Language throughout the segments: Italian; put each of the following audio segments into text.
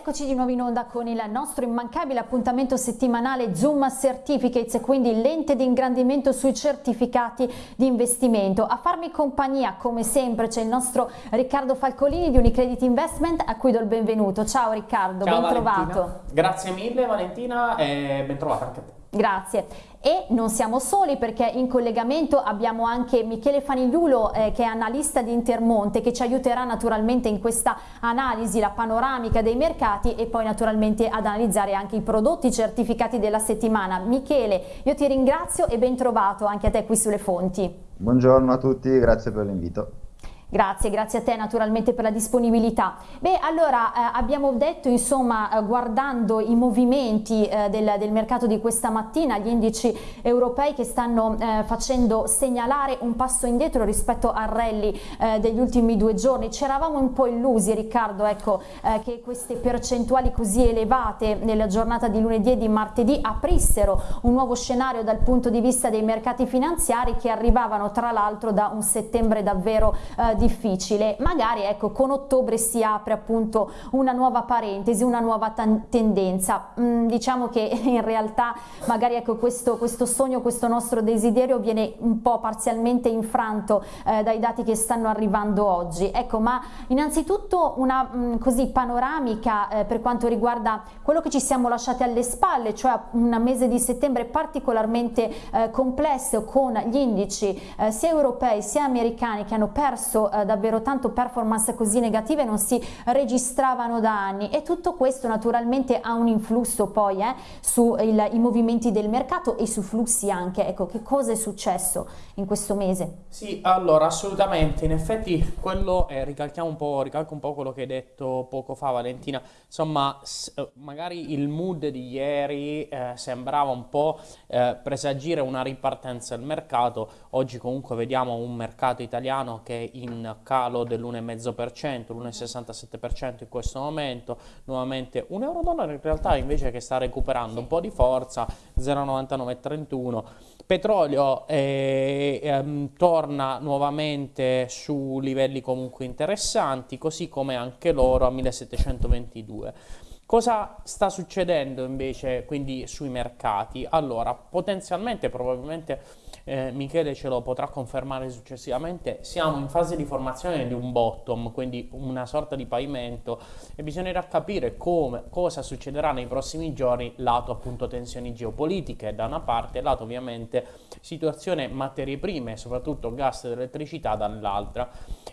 eccoci di nuovo in onda con il nostro immancabile appuntamento settimanale Zoom Certificates, quindi lente di ingrandimento sui certificati di investimento. A farmi compagnia, come sempre, c'è il nostro Riccardo Falcolini di Unicredit Investment, a cui do il benvenuto. Ciao Riccardo, Ciao, ben Valentina. trovato. Grazie mille Valentina e ben trovata anche a te. Grazie. E non siamo soli perché in collegamento abbiamo anche Michele Fanigliulo eh, che è analista di Intermonte che ci aiuterà naturalmente in questa analisi, la panoramica dei mercati e poi naturalmente ad analizzare anche i prodotti certificati della settimana. Michele, io ti ringrazio e ben trovato anche a te qui sulle fonti. Buongiorno a tutti, grazie per l'invito. Grazie, grazie a te naturalmente per la disponibilità. Beh, allora eh, abbiamo detto, insomma, eh, guardando i movimenti eh, del, del, mercato di questa mattina, gli indici europei che stanno eh, facendo segnalare un passo indietro rispetto al rally eh, degli ultimi due giorni. Ci eravamo un po' illusi, Riccardo, ecco, eh, che queste percentuali così elevate nella giornata di lunedì e di martedì aprissero un nuovo scenario dal punto di vista dei mercati finanziari che arrivavano tra l'altro da un settembre davvero difficile, magari ecco con ottobre si apre appunto una nuova parentesi, una nuova tendenza, mm, diciamo che in realtà magari ecco questo, questo, sogno, questo nostro desiderio viene un po' parzialmente infranto eh, dai dati che stanno arrivando oggi, ecco ma innanzitutto una mh, mm, così panoramica eh, per quanto riguarda quello che ci siamo lasciati alle spalle, cioè un mese di settembre particolarmente eh, complesso con gli indici eh, sia europei sia americani che hanno perso eh, davvero tanto performance così negative non si registravano da anni. E tutto questo naturalmente ha un influsso poi eh, sui movimenti del mercato e su flussi anche, ecco che cosa è successo in questo mese? Sì, allora assolutamente, in effetti quello, eh, ricalchiamo un po', ricalco un po' quello che hai detto poco fa Valentina, insomma eh, magari il mood di ieri eh, sembrava un po' eh, presagire una ripartenza del mercato, oggi comunque vediamo un mercato italiano che è in calo dell'1,5%, l'1,67% in questo momento, nuovamente un euro dollaro in realtà invece che sta recuperando un po' di forza, 0,9931, petrolio eh, ehm, torna nuovamente su livelli comunque interessanti, così come anche l'oro a 1722. Cosa sta succedendo invece quindi sui mercati? Allora, potenzialmente, probabilmente eh, Michele ce lo potrà confermare successivamente, siamo in fase di formazione di un bottom, quindi una sorta di pavimento e bisognerà capire come, cosa succederà nei prossimi giorni lato appunto tensioni geopolitiche da una parte, lato ovviamente situazione materie prime, soprattutto gas ed elettricità dall'altra.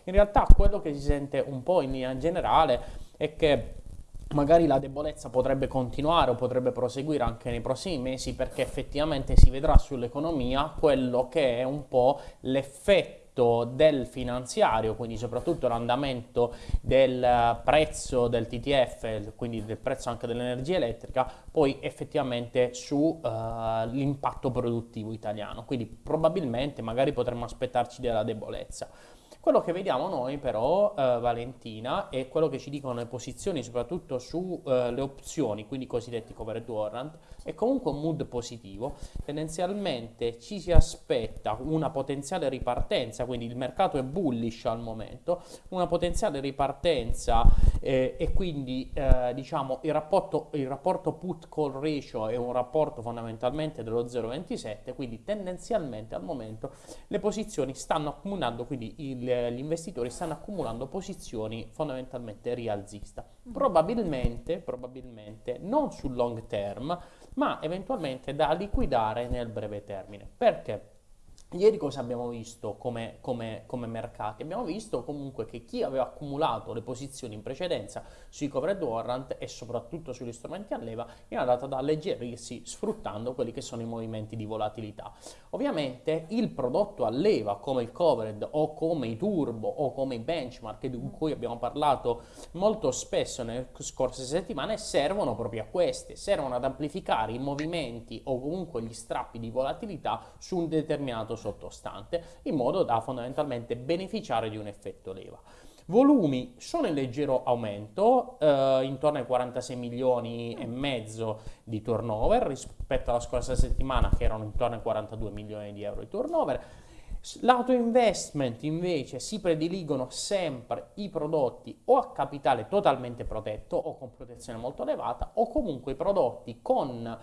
In realtà quello che si sente un po' in linea generale è che magari la debolezza potrebbe continuare o potrebbe proseguire anche nei prossimi mesi perché effettivamente si vedrà sull'economia quello che è un po' l'effetto del finanziario, quindi soprattutto l'andamento del prezzo del TTF, quindi del prezzo anche dell'energia elettrica, poi effettivamente sull'impatto uh, produttivo italiano. Quindi probabilmente magari potremmo aspettarci della debolezza. Quello che vediamo noi però, eh, Valentina, è quello che ci dicono le posizioni, soprattutto sulle eh, opzioni, quindi i cosiddetti covered warrant, è comunque un mood positivo. Tendenzialmente ci si aspetta una potenziale ripartenza, quindi il mercato è bullish al momento, una potenziale ripartenza eh, e quindi eh, diciamo il rapporto, il rapporto put-call ratio è un rapporto fondamentalmente dello 0,27, quindi tendenzialmente al momento le posizioni stanno accumulando, quindi il gli investitori stanno accumulando posizioni fondamentalmente rialzista. Probabilmente, probabilmente non sul long term, ma eventualmente da liquidare nel breve termine. Perché? Ieri cosa abbiamo visto come, come, come, mercati? Abbiamo visto comunque che chi aveva accumulato le posizioni in precedenza sui covered warrant e soprattutto sugli strumenti a leva è andata ad alleggerirsi sfruttando quelli che sono i movimenti di volatilità. Ovviamente il prodotto a leva come il covered o come i turbo o come i benchmark di cui abbiamo parlato molto spesso nelle scorse settimane servono proprio a queste, servono ad amplificare i movimenti o comunque gli strappi di volatilità su un determinato sottostante in modo da fondamentalmente beneficiare di un effetto leva. Volumi sono in leggero aumento, eh, intorno ai 46 milioni e mezzo di turnover rispetto alla scorsa settimana che erano intorno ai 42 milioni di euro di turnover Lato investment invece si prediligono sempre i prodotti o a capitale totalmente protetto o con protezione molto elevata o comunque i prodotti con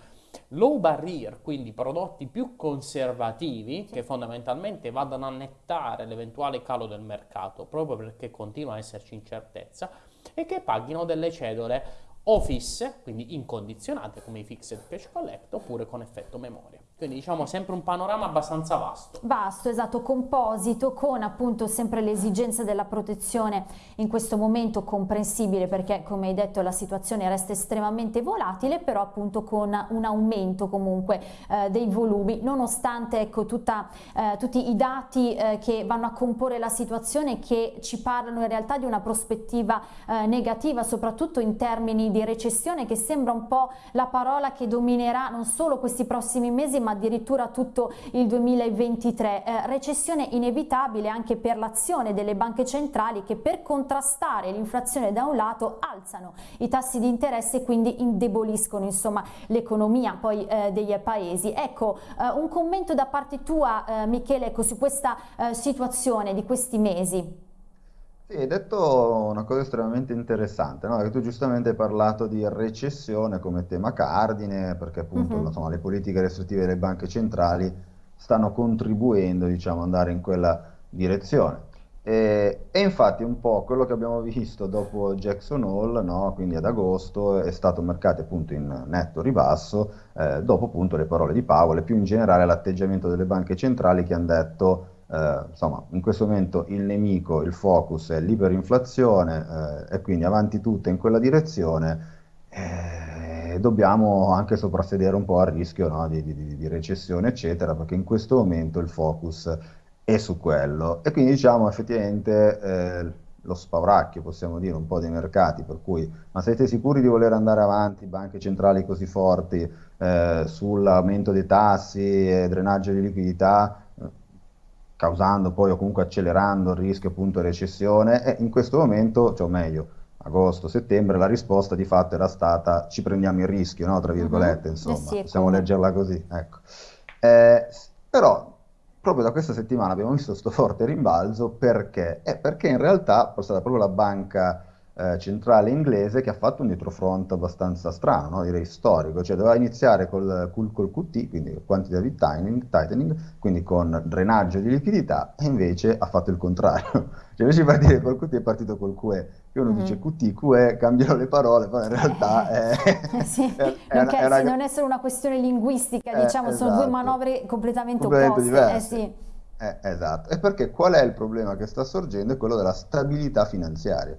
low barrier, quindi prodotti più conservativi che fondamentalmente vadano a nettare l'eventuale calo del mercato proprio perché continua a esserci incertezza e che paghino delle cedole o fisse, quindi incondizionate come i fixed cash collect oppure con effetto memoria. Quindi diciamo sempre un panorama abbastanza vasto. Vasto, esatto, composito con appunto sempre l'esigenza della protezione in questo momento comprensibile perché come hai detto la situazione resta estremamente volatile però appunto con un aumento comunque eh, dei volumi nonostante ecco tutta, eh, tutti i dati eh, che vanno a comporre la situazione che ci parlano in realtà di una prospettiva eh, negativa soprattutto in termini di recessione che sembra un po' la parola che dominerà non solo questi prossimi mesi ma addirittura tutto il 2023. Eh, recessione inevitabile anche per l'azione delle banche centrali che per contrastare l'inflazione da un lato alzano i tassi di interesse e quindi indeboliscono l'economia poi eh, dei paesi. Ecco, eh, un commento da parte tua eh, Michele ecco, su questa eh, situazione di questi mesi. Sì, hai detto una cosa estremamente interessante, no? Che tu giustamente hai parlato di recessione come tema cardine, perché appunto Mhm. insomma, le politiche restrittive delle banche centrali stanno contribuendo, diciamo, ad andare in quella direzione. E, e infatti un po' quello che abbiamo visto dopo Jackson Hole, no? Quindi ad agosto, è stato mercati appunto in netto ribasso, eh, dopo appunto le parole di Powell e più in generale l'atteggiamento delle banche centrali che hanno detto eh, insomma, in questo momento il nemico, il focus è l'iperinflazione eh, e quindi avanti tutte in quella direzione. eh, dobbiamo anche soprassedere un po' al rischio, no, di, di- di recessione, eccetera, perché in questo momento il focus è su quello. E quindi diciamo effettivamente eh, lo spauracchio, possiamo dire, un po' dei mercati, per cui, ma siete sicuri di voler andare avanti, banche centrali così forti, eh, sull'aumento dei tassi e drenaggio di liquidità? Causando poi o comunque accelerando il rischio appunto di recessione e in questo momento, cioè o meglio, agosto, settembre, la risposta di fatto era stata ci prendiamo il rischio, no? Tra virgolette, Mhm. Eh insomma, sì, possiamo come- leggerla così, ecco. Eh, però proprio da questa settimana abbiamo visto questo forte rimbalzo perché? Eh, perché in realtà è stata proprio la banca eh, centrale inglese che ha fatto un dietrofront abbastanza strano, no? Direi storico, cioè doveva iniziare col, col, col QT, quindi quantitative tightening, tightening, quindi con drenaggio di liquidità, e invece ha fatto il contrario. Cioè invece di partire col QT è partito col QE, che uno Mhm. dice QT, QE, cambiano le parole, però in realtà è, Eh sì, è- è una, è una- non è solo una questione linguistica, eh, diciamo, sono due esatto. manovre completamente completamente opposte. Eh sì. Eh, esatto. E perché qual è il problema che sta sorgendo? È quello della stabilità finanziaria.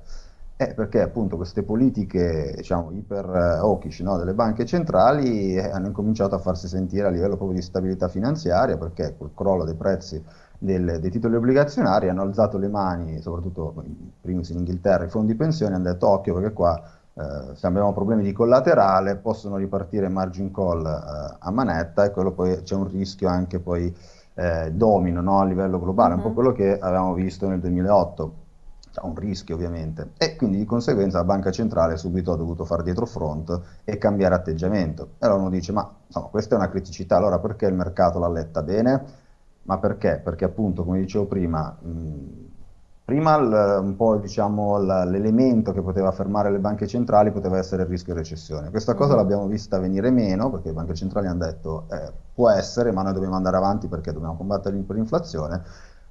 Eh, perché appunto queste politiche, diciamo, iper eh, hawkish, no, delle banche centrali eh, hanno incominciato a farsi sentire a livello proprio di stabilità finanziaria, perché col crollo dei prezzi del- dei titoli obbligazionari hanno alzato le mani, soprattutto in primis in Inghilterra, i fondi pensioni hanno detto occhio perché qua eh, se abbiamo problemi di collaterale possono ripartire margin call eh, a manetta e quello poi c'è un rischio anche poi eh, domino no, a livello globale, un po' Mhm. quello che avevamo visto nel 2008 c'è un rischio ovviamente e quindi di conseguenza la banca centrale subito ha dovuto fare dietro front e cambiare atteggiamento. E allora uno dice, ma insomma, questa è una criticità, allora perché il mercato l'ha letta bene? Ma perché? Perché appunto, come dicevo prima, mh, prima il- un po' diciamo l- l'elemento che poteva fermare le banche centrali poteva essere il rischio di recessione. Questa cosa Mhm. l'abbiamo vista venire meno perché le banche centrali hanno detto eh, può essere, ma noi dobbiamo andare avanti perché dobbiamo combattere l'imperinflazione.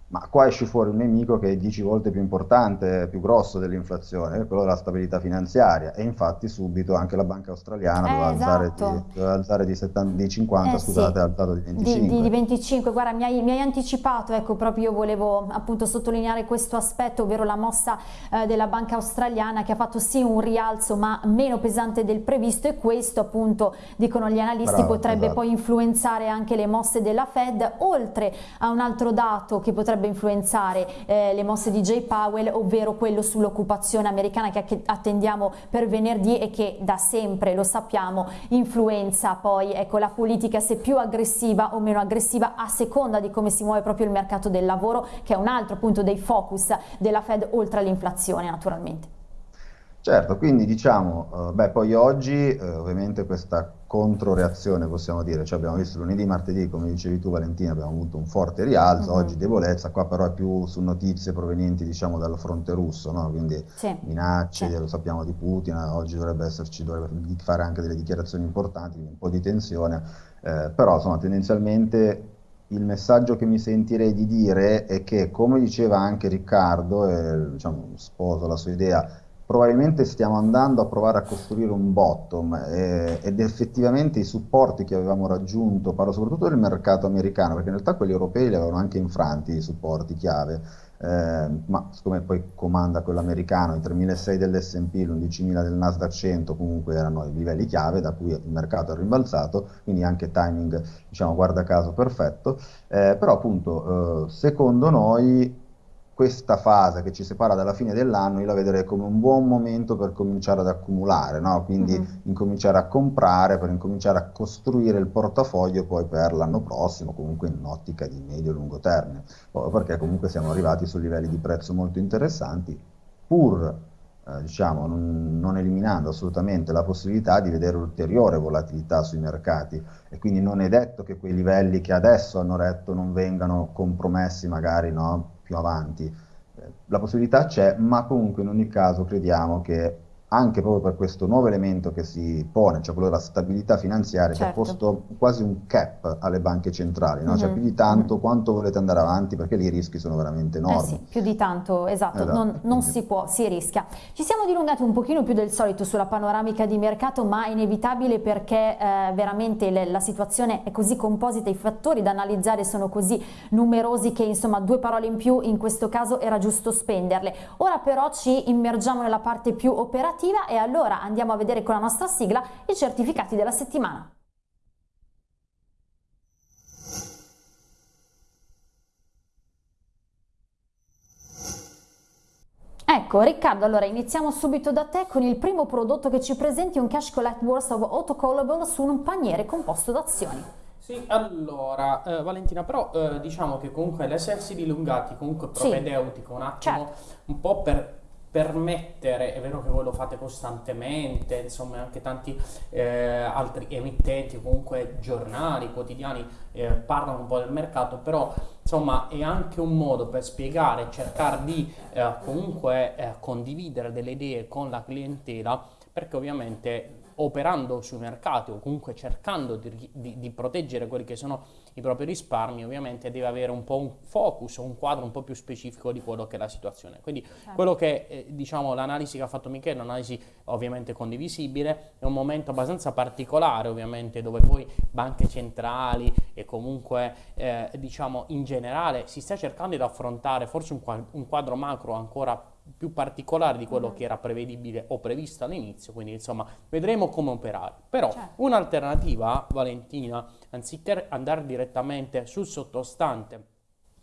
Ma qua esce fuori un nemico che è 10 volte più importante, più grosso dell'inflazione, quello della stabilità finanziaria. E infatti subito anche la banca australiana doveva Eh, alzare di, esatto. doveva alzare di 70 di 50, Eh sì, scusate, ha alzato di di, 25. di- di 25, guarda mi hai, mi hai anticipato, ecco proprio io volevo appunto sottolineare questo aspetto, ovvero la mossa eh, della banca australiana che ha fatto sì un rialzo ma meno pesante del previsto e questo appunto dicono gli analisti Bravo, potrebbe esatto. poi influenzare anche le mosse della Fed, oltre a un altro dato che potrebbe influenzare eh, le mosse di Jay Powell, ovvero quello sull'occupazione americana che attendiamo per venerdì e che da sempre, lo sappiamo, influenza poi ecco, la politica se più aggressiva o meno aggressiva a seconda di come si muove proprio il mercato del lavoro, che è un altro punto dei focus della Fed oltre all'inflazione naturalmente. Certo, quindi diciamo, eh, beh, poi oggi eh, ovviamente questa controreazione possiamo dire, cioè abbiamo visto lunedì, martedì, come dicevi tu Valentina, abbiamo avuto un forte rialzo, mm-hmm. oggi debolezza, qua però è più su notizie provenienti diciamo dal fronte russo, no? quindi sì. minacce, sì. lo sappiamo di Putin, oggi dovrebbe esserci, dovrebbe fare anche delle dichiarazioni importanti, un po' di tensione, eh, però insomma tendenzialmente il messaggio che mi sentirei di dire è che, come diceva anche Riccardo, e diciamo, sposo la sua idea, probabilmente stiamo andando a provare a costruire un bottom eh, ed effettivamente i supporti che avevamo raggiunto, parlo soprattutto del mercato americano, perché in realtà quelli europei li avevano anche infranti i supporti chiave, eh, ma siccome poi comanda quello americano, i 3.600 dell'S&P, l'11.000 del Nasdaq 100 comunque erano i livelli chiave da cui il mercato è rimbalzato, quindi anche timing, diciamo, guarda caso perfetto, eh, però appunto eh, secondo noi questa fase che ci separa dalla fine dell'anno io la vedrei come un buon momento per cominciare ad accumulare, no? quindi mm-hmm. incominciare a comprare, per incominciare a costruire il portafoglio poi per l'anno prossimo, comunque in un'ottica di medio-lungo termine, perché comunque siamo arrivati su livelli di prezzo molto interessanti, pur eh, diciamo, non, non, eliminando assolutamente la possibilità di vedere ulteriore volatilità sui mercati e quindi non è detto che quei livelli che adesso hanno retto non vengano compromessi magari no? Più avanti. Eh, la possibilità c'è, ma comunque in ogni caso crediamo che anche proprio per questo nuovo elemento che si pone, cioè quello della stabilità finanziaria, certo. che ha certo. posto quasi un cap alle banche centrali, no? mm-hmm. cioè più di tanto mm-hmm. quanto volete andare avanti perché lì i rischi sono veramente enormi. Eh sì, più di tanto, esatto, esatto. non, non si può, si rischia. Ci siamo dilungati un pochino più del solito sulla panoramica di mercato, ma è inevitabile perché eh, veramente le, la situazione è così composita, i fattori da analizzare sono così numerosi che insomma due parole in più in questo caso era giusto spenderle. Ora però ci immergiamo nella parte più operativa operativa e allora andiamo a vedere con la nostra sigla i certificati della settimana. Ecco Riccardo, allora iniziamo subito da te con il primo prodotto che ci presenti, un Cash Collect Worth of Autocallable su un paniere composto da azioni. Sì, allora, eh, Valentina, però eh, diciamo che comunque l'essersi dilungati comunque propedeutico sì. un attimo, certo. un po' per permettere, è vero che voi lo fate costantemente, insomma anche tanti eh, altri emittenti, comunque giornali, quotidiani eh, parlano un po' del mercato, però insomma è anche un modo per spiegare, cercare di eh, comunque eh, condividere delle idee con la clientela, perché ovviamente operando sui mercati o comunque cercando di, di, di, proteggere quelli che sono i propri risparmi, ovviamente deve avere un po' un focus, un quadro un po' più specifico di quello che è la situazione. Quindi certo. quello che, eh, diciamo, l'analisi che ha fatto Michele, un'analisi ovviamente condivisibile, è un momento abbastanza particolare, ovviamente, dove poi banche centrali e comunque, eh, diciamo, in generale si sta cercando di affrontare forse un, un quadro macro ancora più più particolare di quello mm. che era prevedibile o previsto all'inizio, quindi insomma vedremo come operare. Però certo. un'alternativa, Valentina, anziché andare direttamente sul sottostante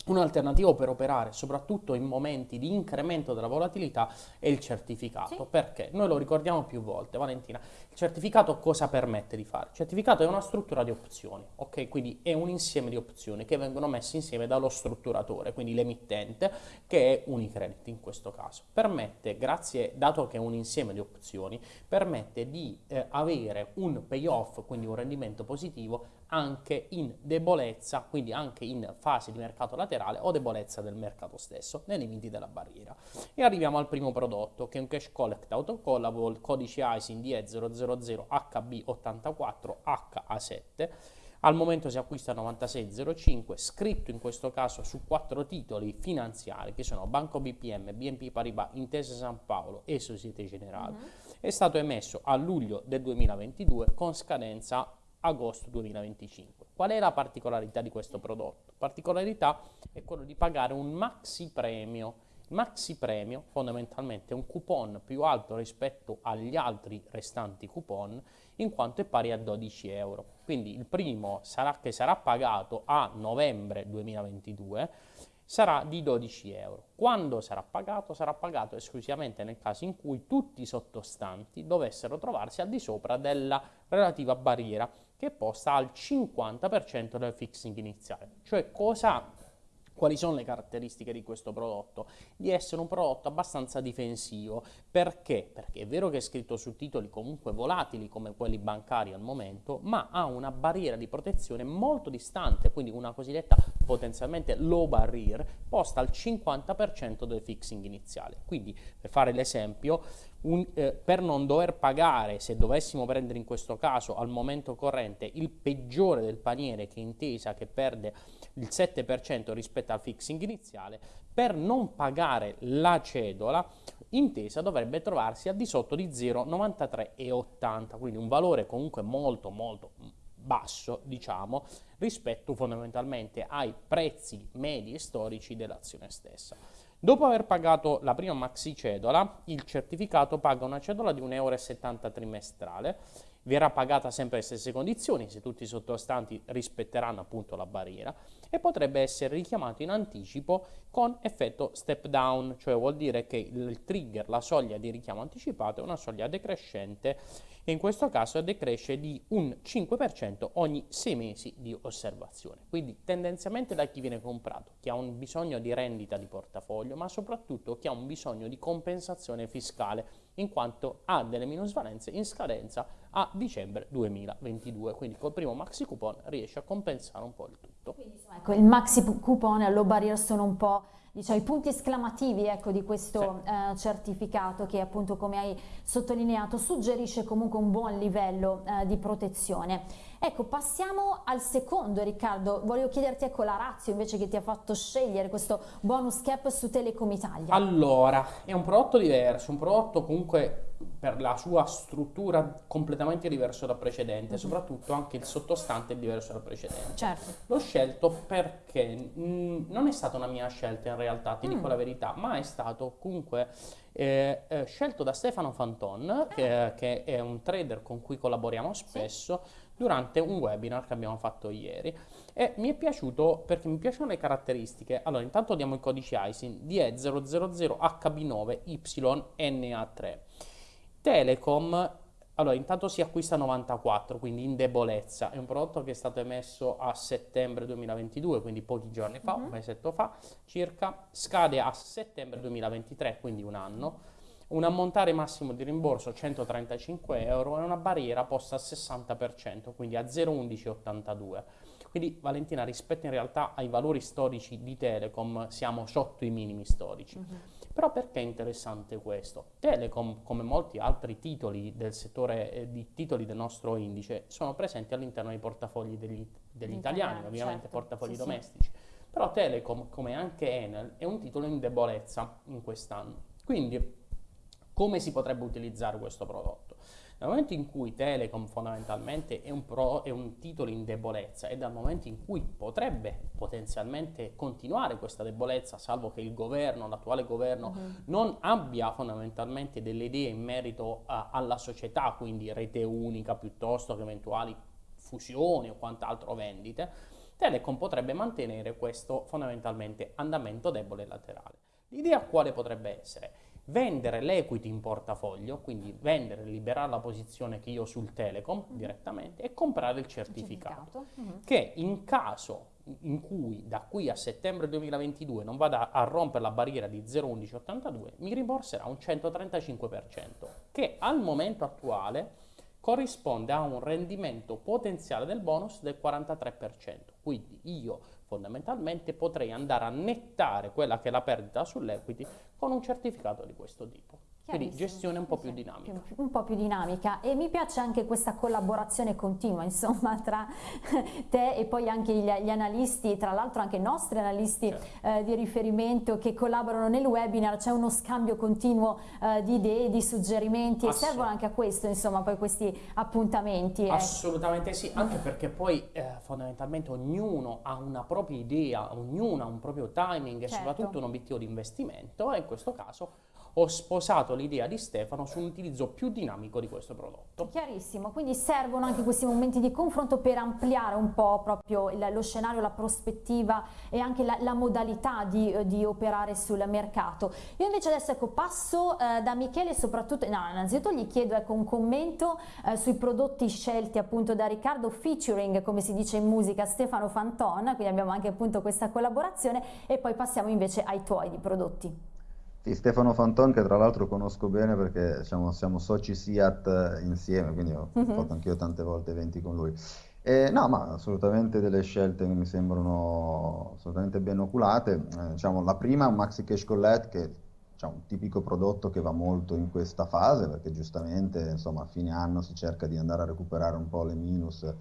Un'alternativa per operare, soprattutto in momenti di incremento della volatilità, è il certificato. Sì. Perché? Noi lo ricordiamo più volte, Valentina. Il certificato cosa permette di fare? Il certificato è una struttura di opzioni, ok? Quindi è un insieme di opzioni che vengono messe insieme dallo strutturatore, quindi l'emittente, che è Unicredit in questo caso. Permette, grazie, dato che è un insieme di opzioni, permette di eh, avere un payoff, quindi un rendimento positivo, anche in debolezza, quindi anche in fase di mercato laterale o debolezza del mercato stesso, nei limiti della barriera. E arriviamo al primo prodotto, che è un cash collect autocollable, codice ISIN DE 00. 00 HB84 HA7, al momento si acquista 96,05, scritto in questo caso su quattro titoli finanziari che sono Banco BPM, BNP Paribas, Intesa San Paolo e Societe Generale, mm-hmm. è stato emesso a luglio del 2022 con scadenza agosto 2025. Qual è la particolarità di questo prodotto? Particolarità è quello di pagare un maxi premio Maxi premio fondamentalmente un coupon più alto rispetto agli altri restanti coupon in quanto è pari a 12 euro. Quindi il primo sarà, che sarà pagato a novembre 2022 sarà di 12 euro. Quando sarà pagato? Sarà pagato esclusivamente nel caso in cui tutti i sottostanti dovessero trovarsi al di sopra della relativa barriera che è posta al 50% del fixing iniziale. Cioè cosa Quali sono le caratteristiche di questo prodotto? Di essere un prodotto abbastanza difensivo. Perché? Perché è vero che è scritto su titoli comunque volatili come quelli bancari al momento, ma ha una barriera di protezione molto distante, quindi una cosiddetta potenzialmente low barrier posta al 50% del fixing iniziale. Quindi, per fare l'esempio, un, eh, per non dover pagare, se dovessimo prendere in questo caso al momento corrente, il peggiore del paniere che intesa che perde il 7% rispetto al fixing iniziale, per non pagare la cedola, intesa dovrebbe trovarsi al di sotto di 0,9380, quindi un valore comunque molto molto basso, diciamo, rispetto fondamentalmente ai prezzi medi e storici dell'azione stessa. Dopo aver pagato la prima maxi cedola, il certificato paga una cedola di 1,70 euro trimestrale. Verrà pagata sempre le stesse condizioni se tutti i sottostanti rispetteranno appunto la barriera e potrebbe essere richiamato in anticipo con effetto step down, cioè vuol dire che il trigger, la soglia di richiamo anticipato è una soglia decrescente e in questo caso decresce di un 5% ogni 6 mesi di osservazione. Quindi tendenzialmente da chi viene comprato, chi ha un bisogno di rendita di portafoglio, ma soprattutto chi ha un bisogno di compensazione fiscale in quanto ha delle minusvalenze in scadenza a dicembre 2022. Quindi col primo maxi coupon riesce a compensare un po' il tutto. Quindi, insomma, ecco, il maxi coupon e low barrier sono un po' diciamo, i punti esclamativi ecco, di questo sì. eh, certificato che appunto come hai sottolineato suggerisce comunque un buon livello eh, di protezione. Ecco, passiamo al secondo Riccardo, volevo chiederti ecco la razza invece che ti ha fatto scegliere questo bonus cap su Telecom Italia. Allora, è un prodotto diverso, un prodotto comunque per la sua struttura completamente diverso dal precedente, mm -hmm. soprattutto anche il sottostante è diverso dal precedente. Certo. L'ho scelto perché mh, non è stata una mia scelta in realtà, ti mm. dico la verità, ma è stato comunque eh, eh, scelto da Stefano Fanton, che, che, è un trader con cui collaboriamo spesso. Sì durante un webinar che abbiamo fatto ieri e mi è piaciuto perché mi piacciono le caratteristiche. Allora, intanto diamo i codici ISIN DE000HB9YNA3. Telecom, allora intanto si acquista 94, quindi in debolezza, è un prodotto che è stato emesso a settembre 2022, quindi pochi giorni fa, mm-hmm. un mesetto fa circa, scade a settembre 2023, quindi un anno un ammontare massimo di rimborso 135 euro e una barriera posta al 60%, quindi a 0,1182. Quindi Valentina, rispetto in realtà ai valori storici di Telecom, siamo sotto i minimi storici. Uh-huh. Però perché è interessante questo? Telecom, come molti altri titoli del settore eh, di titoli del nostro indice, sono presenti all'interno dei portafogli degli, degli italiani, ovviamente certo. portafogli sì, domestici. Sì. Però Telecom, come anche Enel, è un titolo in debolezza in quest'anno. Quindi come si potrebbe utilizzare questo prodotto? Nel momento in cui Telecom fondamentalmente è un, pro, è un, titolo in debolezza e dal momento in cui potrebbe potenzialmente continuare questa debolezza, salvo che il governo, l'attuale governo, uh-huh. non abbia fondamentalmente delle idee in merito a, alla società, quindi rete unica piuttosto che eventuali fusioni o quant'altro vendite, Telecom potrebbe mantenere questo fondamentalmente andamento debole e laterale. L'idea quale potrebbe essere? Vendere l'equity in portafoglio, quindi vendere, liberare la posizione che io ho sul Telecom mm. direttamente e comprare il certificato, certificato. Mm. che in caso in cui da qui a settembre 2022 non vada a rompere la barriera di 0,1182 mi rimborserà un 135% che al momento attuale corrisponde a un rendimento potenziale del bonus del 43%. Quindi io fondamentalmente potrei andare a nettare quella che è la perdita sull'equity con un certificato di questo tipo. Quindi gestione un po' più dinamica. Un po' più dinamica e mi piace anche questa collaborazione continua insomma tra te e poi anche gli, gli analisti, tra l'altro anche i nostri analisti certo. eh, di riferimento che collaborano nel webinar, c'è uno scambio continuo eh, di idee, di suggerimenti e servono anche a questo insomma poi questi appuntamenti. Ecco. Assolutamente eh. sì, anche perché poi eh, fondamentalmente ognuno ha una propria idea, ognuno ha un proprio timing certo. e soprattutto un obiettivo di investimento e in questo caso ho sposato l'idea di Stefano su un utilizzo più dinamico di questo prodotto. Chiarissimo, quindi servono anche questi momenti di confronto per ampliare un po' proprio lo scenario, la prospettiva e anche la, la modalità di, di, operare sul mercato. Io invece adesso ecco, passo eh, da Michele soprattutto, no, innanzitutto gli chiedo ecco, un commento eh, sui prodotti scelti appunto da Riccardo featuring come si dice in musica Stefano Fanton, quindi abbiamo anche appunto questa collaborazione e poi passiamo invece ai tuoi di prodotti. Sì, Stefano Fanton che tra l'altro conosco bene perché diciamo, siamo soci SIAT eh, insieme, quindi ho uh-huh. fatto anch'io tante volte eventi con lui. Eh, no, ma assolutamente delle scelte che mi sembrano assolutamente ben oculate. Eh, diciamo, la prima è un Maxi Cash Collect che è diciamo, un tipico prodotto che va molto in questa fase perché giustamente insomma, a fine anno si cerca di andare a recuperare un po' le minus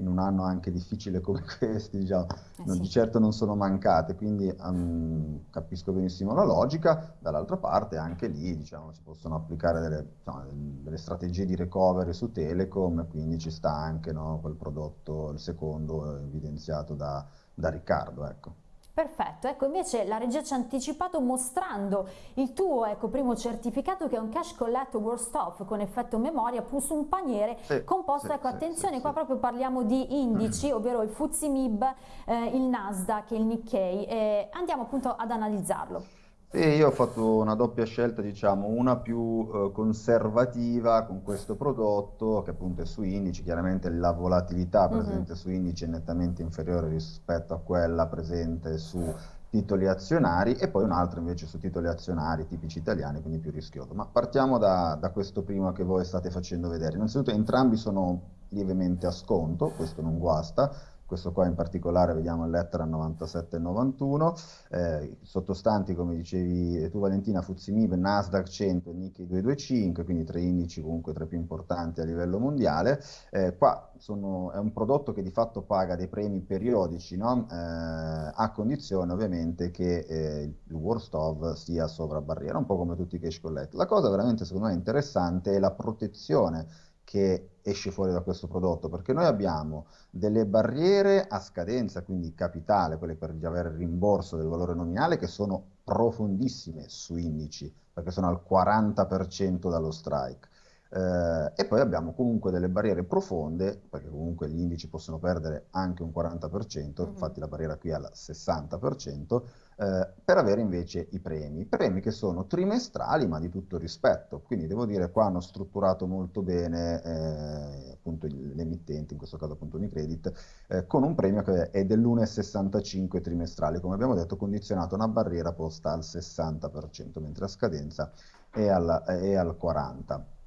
in un anno anche difficile come questi, diciamo, eh non, sì. di certo non sono mancate, quindi um, capisco benissimo la logica, dall'altra parte anche lì diciamo, si possono applicare delle, insomma, delle, strategie di recovery su Telecom, quindi ci sta anche no, quel prodotto, il secondo evidenziato da, da Riccardo. Ecco. Perfetto, ecco invece la regia ci ha anticipato mostrando il tuo ecco, primo certificato che è un cash collect worst off con effetto memoria plus un paniere sì, composto, sì, ecco sì, attenzione qua proprio parliamo di indici, mm. ovvero il FTSE MIB, eh, il Nasdaq, il Nikkei, eh, andiamo appunto ad analizzarlo. Sì, io ho fatto una doppia scelta, diciamo, una più eh, conservativa con questo prodotto, che appunto è su indici, chiaramente la volatilità mm-hmm. presente su indici è nettamente inferiore rispetto a quella presente su titoli azionari e poi un altro invece su titoli azionari tipici italiani, quindi più rischioso. Ma partiamo da, da questo primo che voi state facendo vedere. Innanzitutto entrambi sono lievemente a sconto, questo non guasta, questo qua in particolare vediamo il lettera 9791, eh, sottostanti come dicevi tu Valentina, Fuzimib, Nasdaq 100 e Nikkei 225, quindi tre indici comunque tra i più importanti a livello mondiale. Eh, qua sono, è un prodotto che di fatto paga dei premi periodici, no? eh, a condizione ovviamente che eh, il worst of sia sovra barriera, un po' come tutti i cash collect. La cosa veramente secondo me interessante è la protezione che esce fuori da questo prodotto, perché noi abbiamo delle barriere a scadenza, quindi capitale, quelle per avere il rimborso del valore nominale, che sono profondissime su indici, perché sono al 40% dallo strike. Eh, e poi abbiamo comunque delle barriere profonde, perché comunque gli indici possono perdere anche un 40%, mm-hmm. infatti la barriera qui è al 60%, eh, per avere invece i premi. Premi che sono trimestrali ma di tutto rispetto, quindi devo dire qua hanno strutturato molto bene eh, appunto le emittenti, in questo caso appunto Unicredit, eh, con un premio che è dell'1,65 trimestrale, come abbiamo detto condizionato a una barriera posta al 60%, mentre a scadenza è al, è al 40%.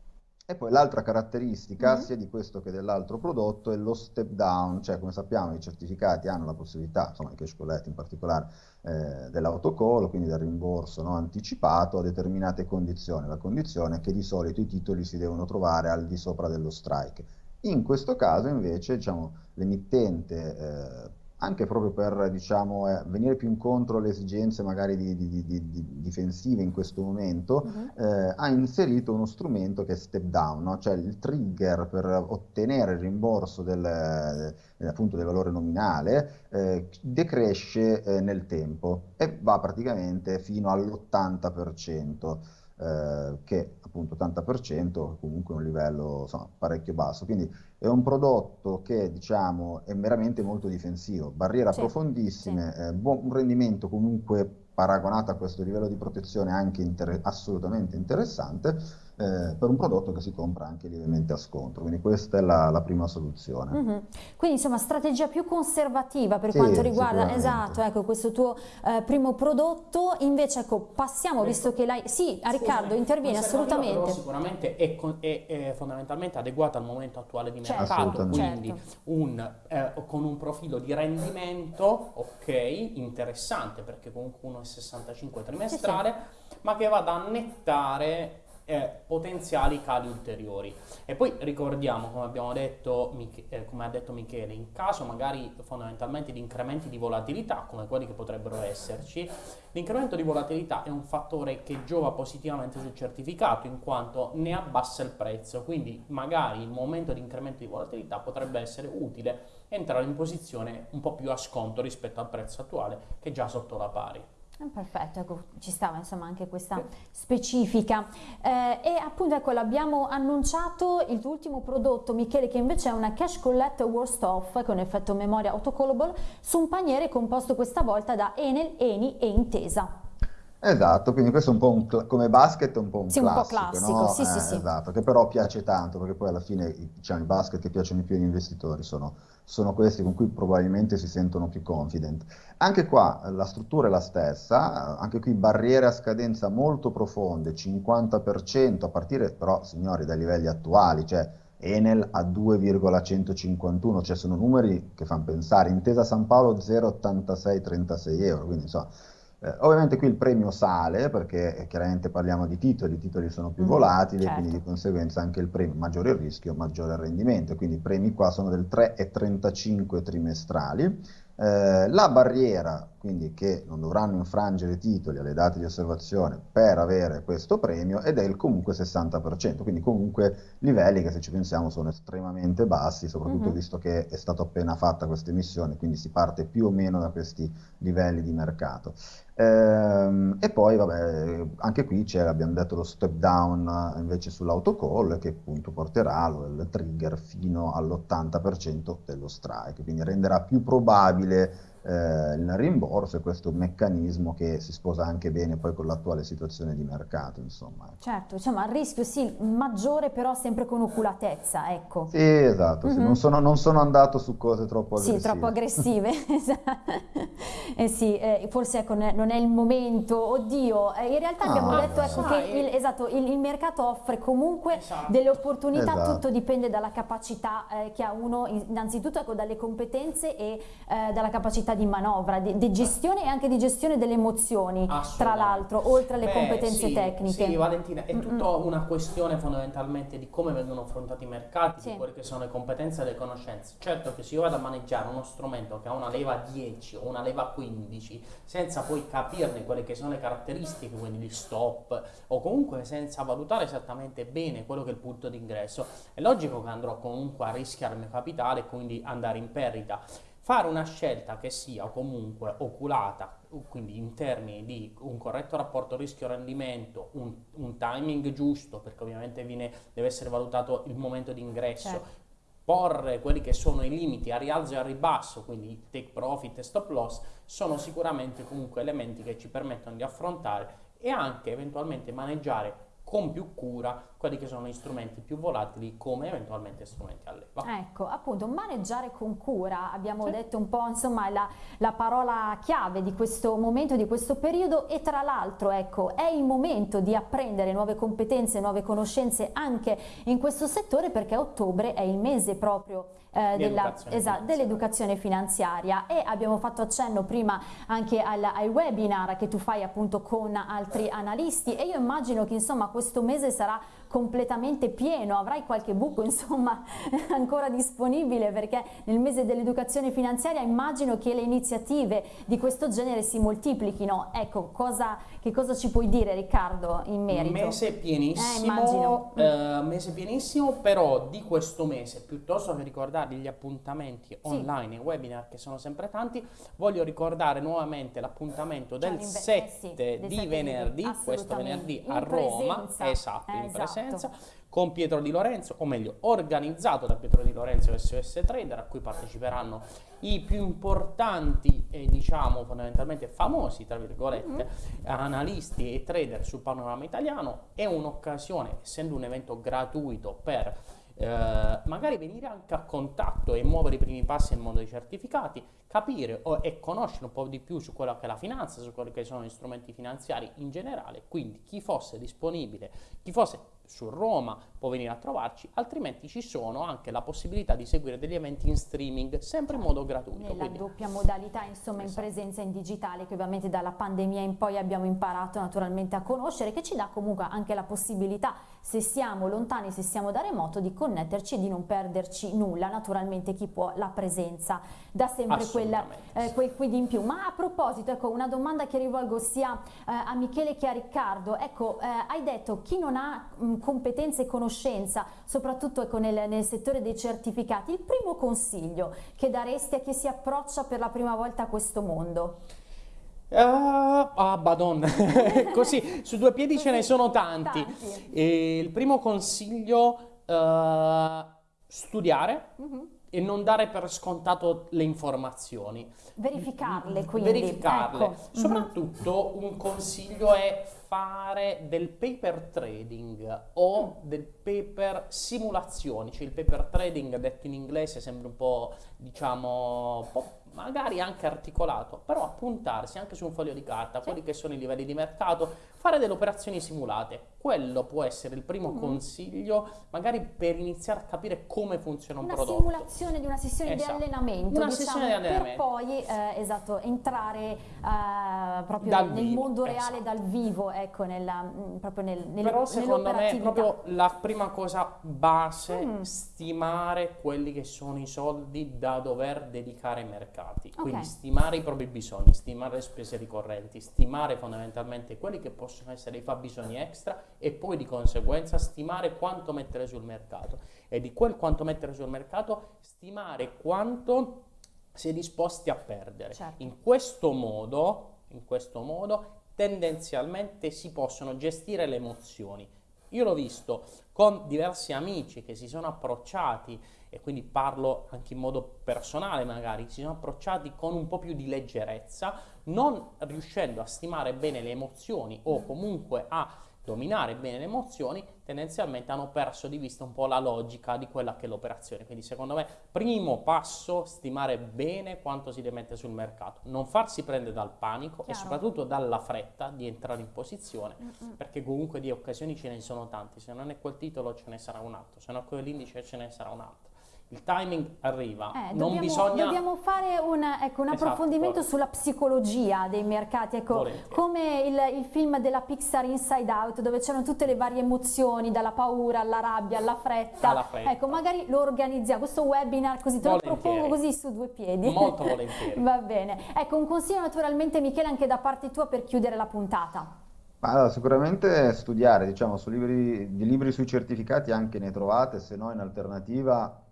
E poi l'altra caratteristica, mm-hmm. sia di questo che dell'altro prodotto, è lo step down, cioè come sappiamo i certificati hanno la possibilità, insomma i cash collect in particolare, eh, dell'autocall, quindi del rimborso no, anticipato a determinate condizioni. La condizione è che di solito i titoli si devono trovare al di sopra dello strike. In questo caso invece diciamo, l'emittente eh, anche proprio per diciamo, eh, venire più incontro alle esigenze magari di, di, di, di difensive in questo momento, uh-huh. eh, ha inserito uno strumento che è step down, no? cioè il trigger per ottenere il rimborso del, eh, appunto del valore nominale eh, decresce eh, nel tempo e va praticamente fino all'80%. Eh, che appunto 80% comunque un livello insomma, parecchio basso. Quindi è un prodotto che diciamo è veramente molto difensivo, barriere sì, profondissime, sì. Eh, buon, un rendimento comunque paragonato a questo livello di protezione anche inter assolutamente interessante eh, per un prodotto che si compra anche lievemente a sconto. Quindi questa è la, la prima soluzione. Mm -hmm. Quindi insomma strategia più conservativa per sì, quanto riguarda esatto, ecco, questo tuo eh, primo prodotto. Invece ecco, passiamo, ecco. visto che l'hai... Sì, a Riccardo, intervieni assolutamente. Però sicuramente è, è, è, fondamentalmente adeguata al momento attuale di certo, mercato, quindi certo. un, eh, con un profilo di rendimento, ok, interessante perché comunque 1,65 trimestrale, sì, sì. ma che va ad annettare eh, potenziali cali ulteriori. E poi ricordiamo, come, abbiamo detto, eh, come ha detto Michele, in caso magari fondamentalmente di incrementi di volatilità, come quelli che potrebbero esserci, l'incremento di volatilità è un fattore che giova positivamente sul certificato in quanto ne abbassa il prezzo, quindi magari il momento di incremento di volatilità potrebbe essere utile entrare in posizione un po' più a sconto rispetto al prezzo attuale che è già sotto la pari. Eh, perfetto, ecco, ci stava insomma anche questa specifica. Eh, e appunto ecco l'abbiamo annunciato il tuo ultimo prodotto Michele che invece è una Cash Collect Worst Off con effetto memoria autocallable su un paniere composto questa volta da Enel, Eni e Intesa. Esatto, quindi questo è un po' un, come basket è un po' un sì, classico, un po' classico, no? sì, eh, sì, sì. Esatto, che però piace tanto, perché poi alla fine diciamo, i basket che piacciono di più agli investitori sono, sono, questi con cui probabilmente si sentono più confident. Anche qua la struttura è la stessa, anche qui barriere a scadenza molto profonde, 50%, a partire però, signori, dai livelli attuali, cioè Enel a 2,151, cioè sono numeri che fanno pensare, intesa San Paolo 0,8636 euro, quindi insomma eh, ovviamente qui il premio sale perché eh, chiaramente parliamo di titoli, i titoli sono più mm, volatili certo. e quindi di conseguenza anche il premio, maggiore il rischio, maggiore il rendimento, quindi i premi qua sono del 3,35 trimestrali. Eh, la barriera, quindi che non dovranno infrangere i titoli alle date di osservazione per avere questo premio ed è il comunque 60%, quindi comunque livelli che se ci pensiamo sono estremamente bassi, soprattutto mm-hmm. visto che è stata appena fatta questa emissione, quindi si parte più o meno da questi livelli di mercato. Ehm, e poi, vabbè, anche qui c'è, abbiamo detto, lo step down invece sull'autocall che appunto porterà il trigger fino all'80% dello strike, quindi renderà più probabile eh, il rimborso e questo meccanismo che si sposa anche bene poi con l'attuale situazione di mercato insomma. Certo, diciamo il rischio sì maggiore però sempre con oculatezza ecco. Sì esatto, mm -hmm. sì. Mhm. Non, sono, non, sono, andato su cose troppo aggressive. Sì, troppo aggressive, eh sì, eh, forse ecco, non è il momento, oddio, eh, in realtà abbiamo ah, detto ecco, che il, esatto, il, il, mercato offre comunque esatto. delle opportunità, esatto. tutto dipende dalla capacità eh, che ha uno, innanzitutto ecco, dalle competenze e eh, dalla capacità capacità di manovra, di, di, gestione e anche di gestione delle emozioni, tra l'altro, oltre alle Beh, competenze sì, tecniche. Sì, Valentina, è tutta mm una questione fondamentalmente di come vengono affrontati i mercati, sì. di quelle che sono le competenze e le conoscenze. Certo che se io vado a maneggiare uno strumento che ha una leva 10 o una leva 15, senza poi capirne quelle che sono le caratteristiche, quindi gli stop, o comunque senza valutare esattamente bene quello che è il punto d'ingresso, è logico che andrò comunque a rischiare il mio capitale e quindi andare in perdita fare una scelta che sia comunque oculata, quindi in termini di un corretto rapporto rischio-rendimento, un, un, timing giusto, perché ovviamente viene, deve essere valutato il momento di ingresso, certo. porre quelli che sono i limiti a rialzo e a ribasso, quindi take profit e stop loss, sono sicuramente comunque elementi che ci permettono di affrontare e anche eventualmente maneggiare con più cura quelli che sono gli strumenti più volatili come eventualmente strumenti a leva. Ecco, appunto, maneggiare con cura, abbiamo sì. detto un po' insomma la, la, parola chiave di questo momento, di questo periodo e tra l'altro ecco è il momento di apprendere nuove competenze, nuove conoscenze anche in questo settore perché ottobre è il mese proprio eh, dell'educazione finanziaria e abbiamo fatto accenno prima anche al, ai webinar che tu fai appunto con altri analisti e io immagino che insomma questo mese sarà completamente pieno, avrai qualche buco insomma ancora disponibile perché nel mese dell'educazione finanziaria immagino che le iniziative di questo genere si moltiplichino. Ecco, cosa, che cosa ci puoi dire Riccardo in merito? Mese pienissimo, eh, eh, mese pienissimo, però di questo mese, piuttosto che ricordarvi gli appuntamenti online e webinar che sono sempre tanti, voglio ricordare nuovamente l'appuntamento del 7 eh sì, di venerdì, questo venerdì a Roma, esatto, in esatto. presenza presenza con Pietro Di Lorenzo, o meglio organizzato da Pietro Di Lorenzo e SOS Trader, a cui parteciperanno i più importanti e diciamo fondamentalmente famosi, tra virgolette, mm -hmm. analisti e trader sul panorama italiano. È un'occasione, essendo un evento gratuito per eh, magari venire anche a contatto e muovere i primi passi nel mondo dei certificati, capire o, e conoscere un po' di più su quella che è la finanza, su quelli che sono gli strumenti finanziari in generale, quindi chi fosse disponibile, chi fosse su Roma può venire a trovarci, altrimenti ci sono anche la possibilità di seguire degli eventi in streaming sempre in modo gratuito. Nella quindi... doppia modalità insomma esatto. in presenza in digitale che ovviamente dalla pandemia in poi abbiamo imparato naturalmente a conoscere che ci dà comunque anche la possibilità se siamo lontani, se siamo da remoto di connetterci e di non perderci nulla, naturalmente chi può? La presenza. Dà sempre quella, eh, quel quid in più. Ma a proposito, ecco una domanda che rivolgo sia eh, a Michele che a Riccardo, ecco eh, hai detto chi non ha mh, competenze e conoscenza, soprattutto ecco, nel, nel, settore dei certificati, il primo consiglio che daresti a chi si approccia per la prima volta a questo mondo? Uh, ah, badon, così su due piedi ce ne sono tanti. tanti. il primo consiglio, uh, studiare. Uh-huh e non dare per scontato le informazioni. Verificarle quindi. Verificarle. Ecco. Soprattutto un consiglio è fare del paper trading o mm. del paper simulazioni, cioè il paper trading detto in inglese sembra un po' diciamo magari anche articolato, però appuntarsi anche su un foglio di carta, sì. quelli che sono i livelli di mercato, fare delle operazioni simulate. Quello può essere il primo mm. consiglio, magari per iniziare a capire come funziona un una prodotto. Una simulazione di una sessione esatto. di allenamento, una diciamo, sessione di allenamento. per poi eh, esatto, entrare eh, proprio dal nel vivo, mondo reale esatto. dal vivo, ecco, nella, mm, proprio nel, nel, Però secondo me proprio la prima cosa base, mm. stimare quelli che sono i soldi da dover dedicare ai mercati. Okay. Quindi stimare i propri bisogni, stimare le spese ricorrenti, stimare fondamentalmente quelli che possono possono essere i fabbisogni extra e poi di conseguenza stimare quanto mettere sul mercato e di quel quanto mettere sul mercato stimare quanto si è disposti a perdere. Certo. In questo modo, in questo modo tendenzialmente si possono gestire le emozioni. Io l'ho visto con diversi amici che si sono approcciati e quindi parlo anche in modo personale magari, si sono approcciati con un po' più di leggerezza, non riuscendo a stimare bene le emozioni o comunque a dominare bene le emozioni, tendenzialmente hanno perso di vista un po' la logica di quella che è l'operazione. Quindi secondo me, primo passo, stimare bene quanto si deve mettere sul mercato, non farsi prendere dal panico Chiaro. e soprattutto dalla fretta di entrare in posizione, Mm-mm. perché comunque di occasioni ce ne sono tanti, se non è quel titolo ce ne sarà un altro, se non è quell'indice ce ne sarà un altro il timing arriva, eh, non dobbiamo, bisogna... Dobbiamo fare un, ecco, un esatto, approfondimento esatto, sulla psicologia dei mercati, ecco, come il, il, film della Pixar Inside Out, dove c'erano tutte le varie emozioni, dalla paura alla rabbia, alla fretta. Alla fretta. Ecco, magari lo organizziamo, questo webinar così, te volentieri. lo propongo così su due piedi. Molto volentieri. Va bene. Ecco, un consiglio naturalmente Michele anche da parte tua per chiudere la puntata. Allora, sicuramente studiare, diciamo, su libri, di libri sui certificati anche ne trovate, se no in alternativa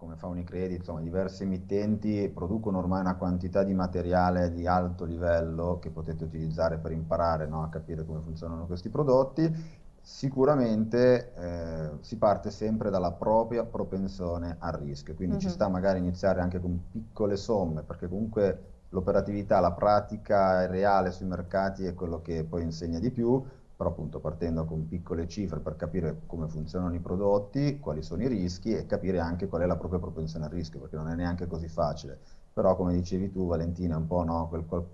come fa Unicredit, insomma diverse emittenti producono ormai una quantità di materiale di alto livello che potete utilizzare per imparare no, a capire come funzionano questi prodotti. Sicuramente eh, si parte sempre dalla propria propensione al rischio, quindi uh-huh. ci mhm. sta magari iniziare anche con piccole somme, perché comunque l'operatività, la pratica reale sui mercati è quello che poi insegna di più, però appunto partendo con piccole cifre per capire come funzionano i prodotti, quali sono i rischi e capire anche qual è la propria propensione al rischio, perché non è neanche così facile. Però come dicevi tu Valentina, un po' no, quel, quel,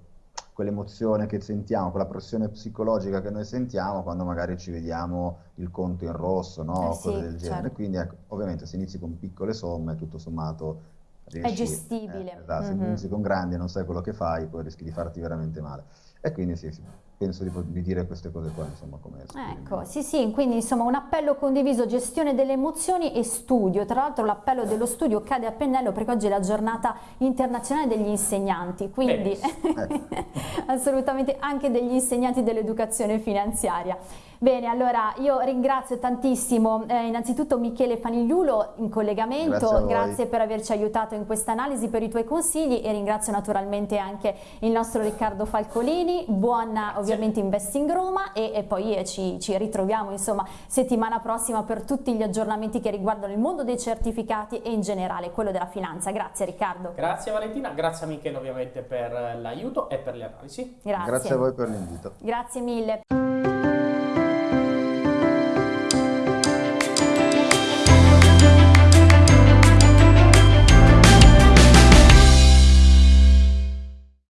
quell'emozione che sentiamo, quella pressione psicologica che noi sentiamo quando magari ci vediamo il conto in rosso, no? eh cose del genere. Certo. Quindi ecco, ovviamente se inizi con piccole somme, tutto sommato riesci, è gestibile. Eh, esatto, mm-hmm. Se inizi con grandi e non sai quello che fai, poi rischi di farti veramente male. E quindi sì, sì penso di, di, dire queste cose qua, insomma, come Ecco, sì, sì, quindi insomma un appello condiviso, gestione delle emozioni e studio. Tra l'altro l'appello dello studio cade a pennello perché oggi è la giornata internazionale degli insegnanti, quindi ecco. assolutamente anche degli insegnanti dell'educazione finanziaria. Bene, allora io ringrazio tantissimo eh, innanzitutto Michele Fanigliulo in collegamento, grazie, grazie per averci aiutato in questa analisi, per i tuoi consigli e ringrazio naturalmente anche il nostro Riccardo Falcolini, buona grazie. ovviamente Investing Roma e, e poi eh, ci, ci, ritroviamo insomma settimana prossima per tutti gli aggiornamenti che riguardano il mondo dei certificati e in generale quello della finanza. Grazie Riccardo. Grazie Valentina, grazie a Michele ovviamente per l'aiuto e per le analisi. Grazie. Grazie a voi per l'invito. Grazie mille.